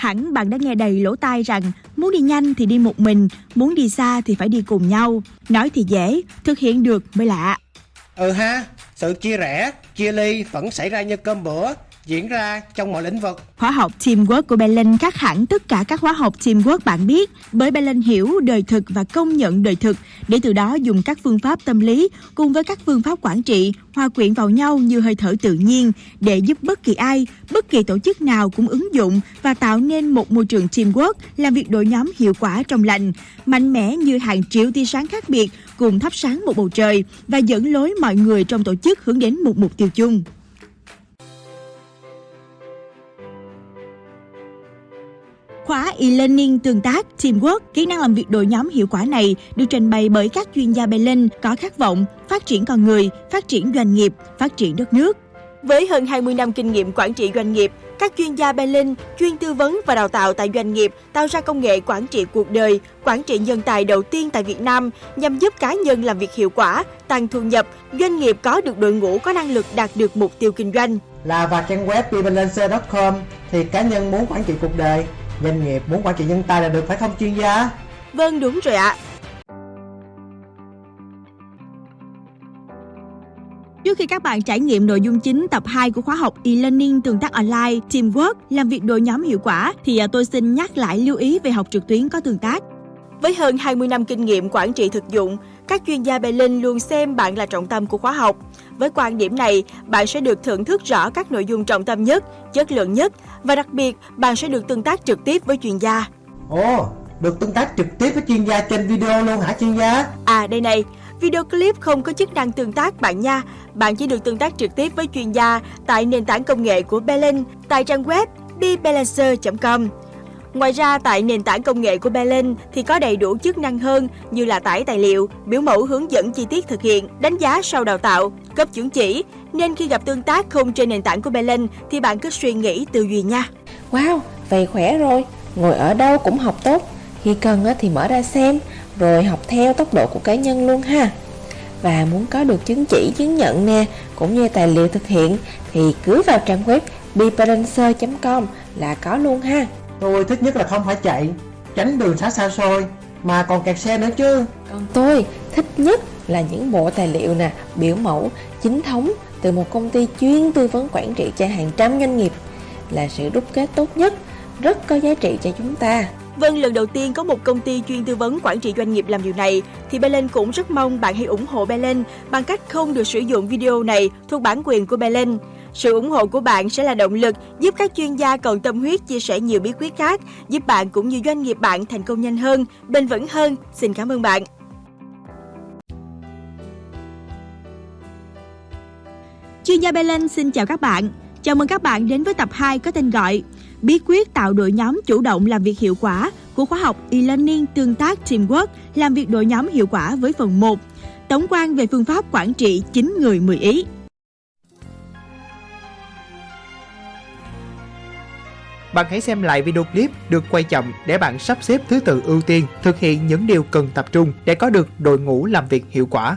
Hẳn bạn đã nghe đầy lỗ tai rằng muốn đi nhanh thì đi một mình, muốn đi xa thì phải đi cùng nhau. Nói thì dễ, thực hiện được mới lạ. Ừ ha, sự chia rẽ, chia ly vẫn xảy ra như cơm bữa, diễn ra trong mọi lĩnh vực. Khóa học Teamwork của Belen khác hẳn tất cả các khóa học Teamwork bạn biết bởi Belen hiểu đời thực và công nhận đời thực để từ đó dùng các phương pháp tâm lý cùng với các phương pháp quản trị hòa quyện vào nhau như hơi thở tự nhiên để giúp bất kỳ ai, bất kỳ tổ chức nào cũng ứng dụng và tạo nên một môi trường teamwork làm việc đội nhóm hiệu quả trong lành, mạnh mẽ như hàng triệu tia sáng khác biệt cùng thắp sáng một bầu trời và dẫn lối mọi người trong tổ chức hướng đến một mục tiêu chung. Khóa e-learning tương tác Teamwork, kỹ năng làm việc đội nhóm hiệu quả này được trình bày bởi các chuyên gia Berlin có khát vọng phát triển con người, phát triển doanh nghiệp, phát triển đất nước. Với hơn 20 năm kinh nghiệm quản trị doanh nghiệp, các chuyên gia Berlin chuyên tư vấn và đào tạo tại doanh nghiệp tạo ra công nghệ quản trị cuộc đời, quản trị nhân tài đầu tiên tại Việt Nam nhằm giúp cá nhân làm việc hiệu quả, tăng thu nhập, doanh nghiệp có được đội ngũ có năng lực đạt được mục tiêu kinh doanh. Là vào trang web bebalancer.com thì cá nhân muốn quản trị cuộc đời, doanh nghiệp muốn quản trị nhân tài là được phải không chuyên gia? Vâng đúng rồi ạ. Trước khi các bạn trải nghiệm nội dung chính tập 2 của khóa học e-learning tương tác online, teamwork, làm việc đội nhóm hiệu quả thì à, tôi xin nhắc lại lưu ý về học trực tuyến có tương tác. Với hơn 20 năm kinh nghiệm quản trị thực dụng, các chuyên gia Berlin luôn xem bạn là trọng tâm của khóa học. Với quan điểm này, bạn sẽ được thưởng thức rõ các nội dung trọng tâm nhất, chất lượng nhất và đặc biệt bạn sẽ được tương tác trực tiếp với chuyên gia. Ồ, được tương tác trực tiếp với chuyên gia trên video luôn hả chuyên gia? À đây này, video clip không có chức năng tương tác bạn nha. Bạn chỉ được tương tác trực tiếp với chuyên gia tại nền tảng công nghệ của Berlin tại trang web bbalancer.com. Ngoài ra, tại nền tảng công nghệ của belen thì có đầy đủ chức năng hơn như là tải tài liệu, biểu mẫu hướng dẫn chi tiết thực hiện, đánh giá sau đào tạo, cấp chứng chỉ. Nên khi gặp tương tác không trên nền tảng của belen thì bạn cứ suy nghĩ tư duy nha. Wow, vậy khỏe rồi, ngồi ở đâu cũng học tốt. Khi cần thì mở ra xem, rồi học theo tốc độ của cá nhân luôn ha. Và muốn có được chứng chỉ, chứng nhận nè, cũng như tài liệu thực hiện thì cứ vào trang web beparancer.com là có luôn ha. Tôi thích nhất là không phải chạy, tránh đường xá xa xôi, mà còn kẹt xe nữa chứ. Còn tôi thích nhất là những bộ tài liệu nè, biểu mẫu, chính thống từ một công ty chuyên tư vấn quản trị cho hàng trăm doanh nghiệp là sự đúc kết tốt nhất, rất có giá trị cho chúng ta. Vâng, lần đầu tiên có một công ty chuyên tư vấn quản trị doanh nghiệp làm điều này, thì Belen cũng rất mong bạn hãy ủng hộ Belen bằng cách không được sử dụng video này thuộc bản quyền của Belen. Sự ủng hộ của bạn sẽ là động lực giúp các chuyên gia còn tâm huyết chia sẻ nhiều bí quyết khác, giúp bạn cũng như doanh nghiệp bạn thành công nhanh hơn, bền vững hơn. Xin cảm ơn bạn. Chuyên gia Belen xin chào các bạn. Chào mừng các bạn đến với tập 2 có tên gọi Bí quyết tạo đội nhóm chủ động làm việc hiệu quả của khóa học e-learning tương tác teamwork làm việc đội nhóm hiệu quả với phần 1 Tổng quan về phương pháp quản trị 9 người 10 ý. Bạn hãy xem lại video clip được quay chậm để bạn sắp xếp thứ tự ưu tiên, thực hiện những điều cần tập trung để có được đội ngũ làm việc hiệu quả.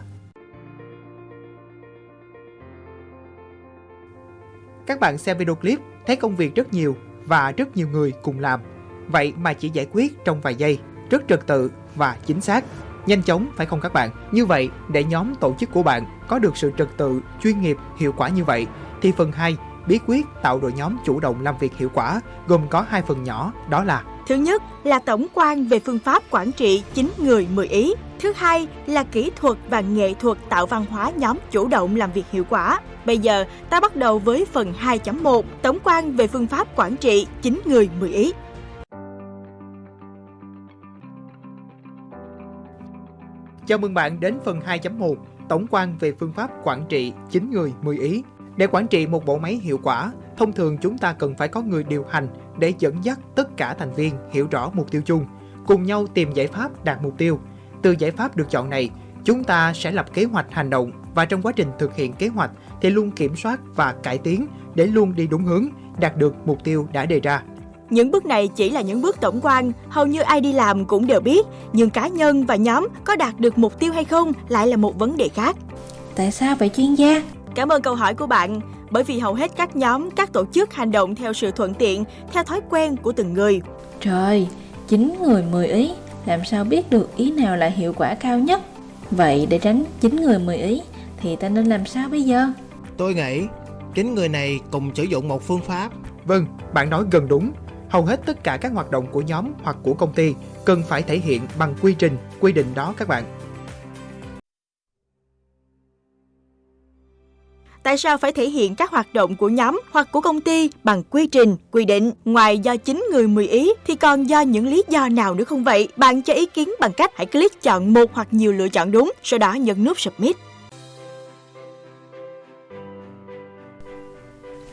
Các bạn xem video clip thấy công việc rất nhiều và rất nhiều người cùng làm. Vậy mà chỉ giải quyết trong vài giây, rất trật tự và chính xác. Nhanh chóng phải không các bạn? Như vậy, để nhóm tổ chức của bạn có được sự trật tự, chuyên nghiệp, hiệu quả như vậy, thì phần 2 bí quyết tạo đội nhóm chủ động làm việc hiệu quả gồm có hai phần nhỏ đó là Thứ nhất là tổng quan về phương pháp quản trị 9 người 10 ý. Thứ hai là kỹ thuật và nghệ thuật tạo văn hóa nhóm chủ động làm việc hiệu quả. Bây giờ, ta bắt đầu với phần 2.1 tổng quan về phương pháp quản trị 9 người 10 ý. Chào mừng bạn đến phần 2.1 tổng quan về phương pháp quản trị 9 người 10 ý. Để quản trị một bộ máy hiệu quả, thông thường chúng ta cần phải có người điều hành để dẫn dắt tất cả thành viên hiểu rõ mục tiêu chung, cùng nhau tìm giải pháp đạt mục tiêu. Từ giải pháp được chọn này, chúng ta sẽ lập kế hoạch hành động và trong quá trình thực hiện kế hoạch thì luôn kiểm soát và cải tiến để luôn đi đúng hướng, đạt được mục tiêu đã đề ra. Những bước này chỉ là những bước tổng quan, hầu như ai đi làm cũng đều biết, nhưng cá nhân và nhóm có đạt được mục tiêu hay không lại là một vấn đề khác. Tại sao vậy chuyên gia? Cảm ơn câu hỏi của bạn. bởi vì hầu hết các nhóm, các tổ chức hành động theo sự thuận tiện, theo thói quen của từng người. Trời, 9 người 10 ý, làm sao biết được ý nào là hiệu quả cao nhất? Vậy để tránh 9 người 10 ý thì ta nên làm sao bây giờ? Tôi nghĩ chín người này cùng sử dụng một phương pháp. Vâng, bạn nói gần đúng. Hầu hết tất cả các hoạt động của nhóm hoặc của công ty cần phải thể hiện bằng quy trình, quy định đó các bạn. Tại sao phải thể hiện các hoạt động của nhóm hoặc của công ty bằng quy trình, quy định? Ngoài do chính người 10 ý thì còn do những lý do nào nữa không vậy? Bạn cho ý kiến bằng cách hãy click chọn một hoặc nhiều lựa chọn đúng, sau đó nhấn nút Submit.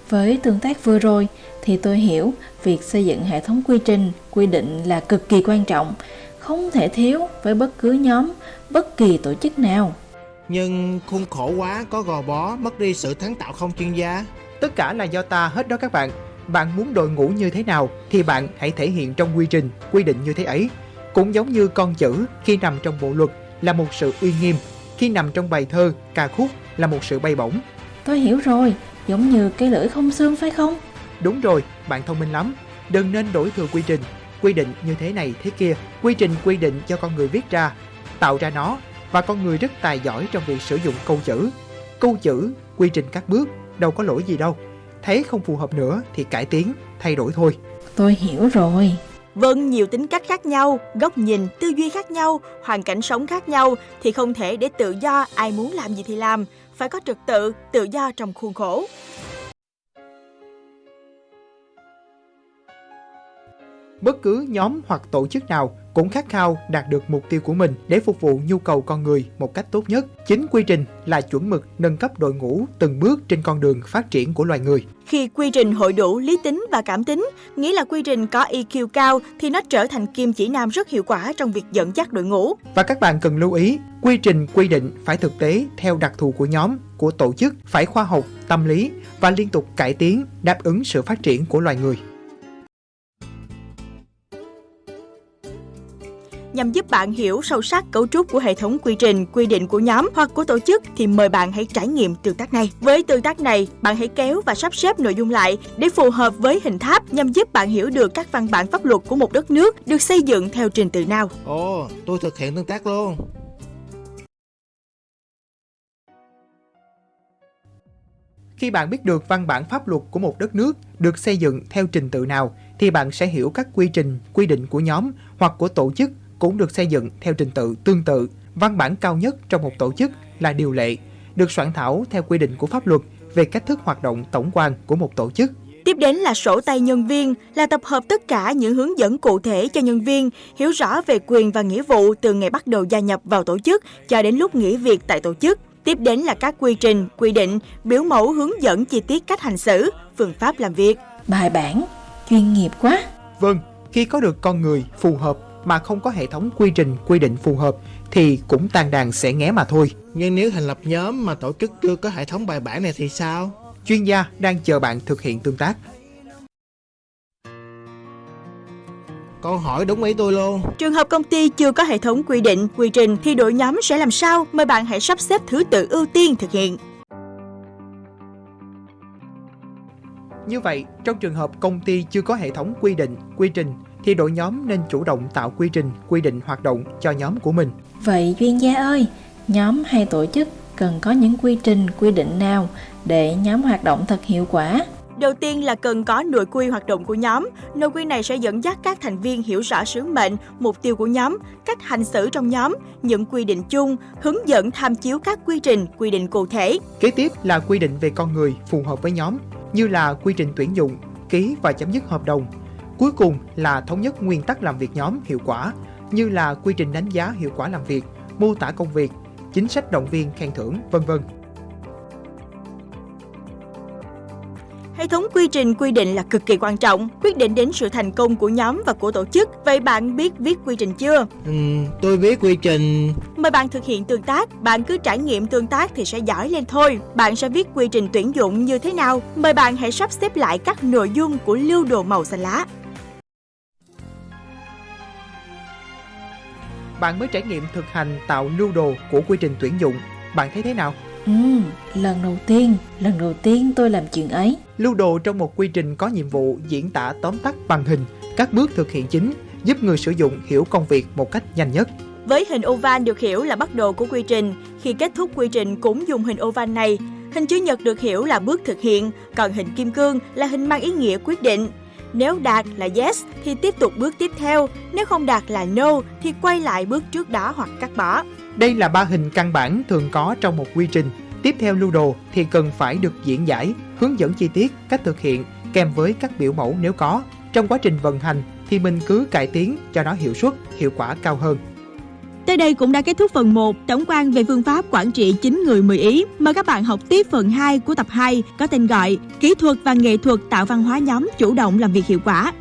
Với tương tác vừa rồi thì tôi hiểu việc xây dựng hệ thống quy trình, quy định là cực kỳ quan trọng, không thể thiếu với bất cứ nhóm, bất kỳ tổ chức nào. Nhưng khuôn khổ quá có gò bó, mất đi sự sáng tạo không chuyên gia. Tất cả là do ta hết đó các bạn. Bạn muốn đội ngũ như thế nào thì bạn hãy thể hiện trong quy trình, quy định như thế ấy. Cũng giống như con chữ khi nằm trong bộ luật là một sự uy nghiêm, khi nằm trong bài thơ, ca khúc là một sự bay bổng. Tôi hiểu rồi, giống như cái lưỡi không xương phải không? Đúng rồi, bạn thông minh lắm. Đừng nên đổi thừa quy trình, quy định như thế này thế kia. Quy trình quy định cho con người viết ra, tạo ra nó và con người rất tài giỏi trong việc sử dụng câu chữ. Câu chữ, quy trình các bước, đâu có lỗi gì đâu. Thấy không phù hợp nữa thì cải tiến, thay đổi thôi. Tôi hiểu rồi. Vâng, nhiều tính cách khác nhau, góc nhìn, tư duy khác nhau, hoàn cảnh sống khác nhau thì không thể để tự do ai muốn làm gì thì làm, phải có trật tự, tự do trong khuôn khổ. Bất cứ nhóm hoặc tổ chức nào cũng khát khao đạt được mục tiêu của mình để phục vụ nhu cầu con người một cách tốt nhất. Chính quy trình là chuẩn mực nâng cấp đội ngũ từng bước trên con đường phát triển của loài người. Khi quy trình hội đủ lý tính và cảm tính, nghĩa là quy trình có EQ cao thì nó trở thành kim chỉ nam rất hiệu quả trong việc dẫn dắt đội ngũ. Và các bạn cần lưu ý, quy trình quy định phải thực tế theo đặc thù của nhóm, của tổ chức, phải khoa học, tâm lý và liên tục cải tiến đáp ứng sự phát triển của loài người. Nhằm giúp bạn hiểu sâu sắc cấu trúc của hệ thống quy trình, quy định của nhóm hoặc của tổ chức thì mời bạn hãy trải nghiệm tương tác này. Với tương tác này, bạn hãy kéo và sắp xếp nội dung lại để phù hợp với hình tháp nhằm giúp bạn hiểu được các văn bản pháp luật của một đất nước được xây dựng theo trình tự nào. Ồ, tôi thực hiện tương tác luôn. Khi bạn biết được văn bản pháp luật của một đất nước được xây dựng theo trình tự nào thì bạn sẽ hiểu các quy trình, quy định của nhóm hoặc của tổ chức cũng được xây dựng theo trình tự tương tự. Văn bản cao nhất trong một tổ chức là điều lệ, được soạn thảo theo quy định của pháp luật về cách thức hoạt động tổng quan của một tổ chức. Tiếp đến là sổ tay nhân viên, là tập hợp tất cả những hướng dẫn cụ thể cho nhân viên hiểu rõ về quyền và nghĩa vụ từ ngày bắt đầu gia nhập vào tổ chức cho đến lúc nghỉ việc tại tổ chức. Tiếp đến là các quy trình, quy định, biểu mẫu hướng dẫn chi tiết cách hành xử, phương pháp làm việc. Bài bản, chuyên nghiệp quá. Vâng, khi có được con người phù hợp mà không có hệ thống quy trình quy định phù hợp thì cũng tan đàn sẽ nghé mà thôi. Nhưng nếu thành lập nhóm mà tổ chức chưa có hệ thống bài bản này thì sao? Chuyên gia đang chờ bạn thực hiện tương tác. Câu hỏi đúng ý tôi luôn. Trường hợp công ty chưa có hệ thống quy định, quy trình thì đội nhóm sẽ làm sao? Mời bạn hãy sắp xếp thứ tự ưu tiên thực hiện. Như vậy, trong trường hợp công ty chưa có hệ thống quy định, quy trình thì đội nhóm nên chủ động tạo quy trình, quy định hoạt động cho nhóm của mình. Vậy chuyên gia ơi, nhóm hay tổ chức cần có những quy trình, quy định nào để nhóm hoạt động thật hiệu quả? Đầu tiên là cần có nội quy hoạt động của nhóm. Nội quy này sẽ dẫn dắt các thành viên hiểu rõ sứ mệnh, mục tiêu của nhóm, cách hành xử trong nhóm, những quy định chung, hướng dẫn tham chiếu các quy trình, quy định cụ thể. Kế tiếp là quy định về con người phù hợp với nhóm, như là quy trình tuyển dụng, ký và chấm dứt hợp đồng. Cuối cùng là thống nhất nguyên tắc làm việc nhóm hiệu quả, như là quy trình đánh giá hiệu quả làm việc, mô tả công việc, chính sách động viên khen thưởng, vân vân. Hệ thống quy trình quy định là cực kỳ quan trọng, quyết định đến sự thành công của nhóm và của tổ chức. Vậy bạn biết viết quy trình chưa? Ừm, tôi viết quy trình Mời bạn thực hiện tương tác, bạn cứ trải nghiệm tương tác thì sẽ giỏi lên thôi. Bạn sẽ viết quy trình tuyển dụng như thế nào? Mời bạn hãy sắp xếp lại các nội dung của lưu đồ màu xanh lá. Bạn mới trải nghiệm thực hành tạo lưu đồ của quy trình tuyển dụng. Bạn thấy thế nào? Ừ, lần đầu tiên, lần đầu tiên tôi làm chuyện ấy. Lưu đồ trong một quy trình có nhiệm vụ diễn tả tóm tắt bằng hình các bước thực hiện chính, giúp người sử dụng hiểu công việc một cách nhanh nhất. Với hình oval được hiểu là bắt đầu của quy trình, khi kết thúc quy trình cũng dùng hình oval này. Hình chữ nhật được hiểu là bước thực hiện, còn hình kim cương là hình mang ý nghĩa quyết định. Nếu đạt là yes thì tiếp tục bước tiếp theo, nếu không đạt là no thì quay lại bước trước đó hoặc cắt bỏ. Đây là ba hình căn bản thường có trong một quy trình. Tiếp theo lưu đồ thì cần phải được diễn giải, hướng dẫn chi tiết cách thực hiện kèm với các biểu mẫu nếu có. Trong quá trình vận hành thì mình cứ cải tiến cho nó hiệu suất, hiệu quả cao hơn. Tới đây cũng đã kết thúc phần 1 tổng quan về phương pháp quản trị 9 người 10 ý. Mời các bạn học tiếp phần 2 của tập 2 có tên gọi Kỹ thuật và nghệ thuật tạo văn hóa nhóm chủ động làm việc hiệu quả.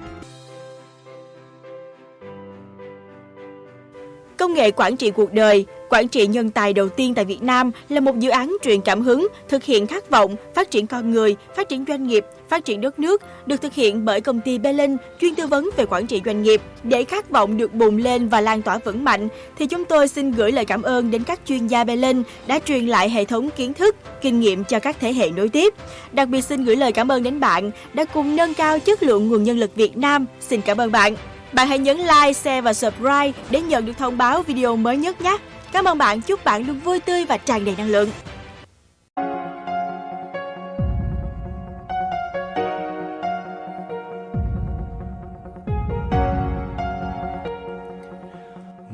Công nghệ quản trị cuộc đời, quản trị nhân tài đầu tiên tại Việt Nam là một dự án truyền cảm hứng, thực hiện khát vọng, phát triển con người, phát triển doanh nghiệp, phát triển đất nước, được thực hiện bởi công ty Belin chuyên tư vấn về quản trị doanh nghiệp. Để khát vọng được bùng lên và lan tỏa vững mạnh, thì chúng tôi xin gửi lời cảm ơn đến các chuyên gia Belin đã truyền lại hệ thống kiến thức, kinh nghiệm cho các thế hệ nối tiếp. Đặc biệt xin gửi lời cảm ơn đến bạn đã cùng nâng cao chất lượng nguồn nhân lực Việt Nam. Xin cảm ơn bạn. Bạn hãy nhấn like, share và subscribe để nhận được thông báo video mới nhất nhé. Cảm ơn bạn, chúc bạn luôn vui tươi và tràn đầy năng lượng.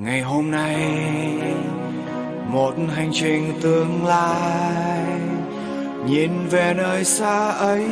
ngày hôm nay một hành trình tương lai nhìn về nơi xa ấy